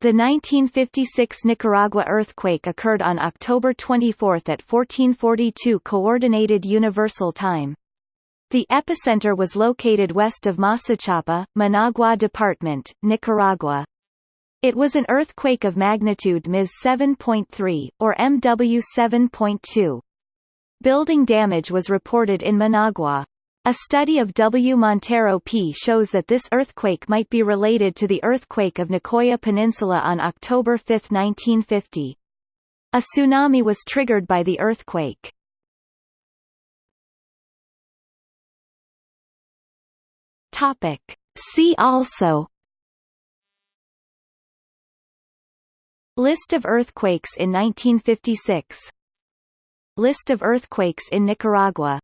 The 1956 Nicaragua earthquake occurred on October 24 at 1442 Coordinated Universal Time. The epicenter was located west of Masachapa, Managua Department, Nicaragua. It was an earthquake of magnitude Ms 7.3, or MW 7.2. Building damage was reported in Managua. A study of W. Montero P. shows that this earthquake might be related to the earthquake of Nicoya Peninsula on October 5, 1950. A tsunami was triggered by the earthquake. Topic. See also List of earthquakes in 1956 List of earthquakes in Nicaragua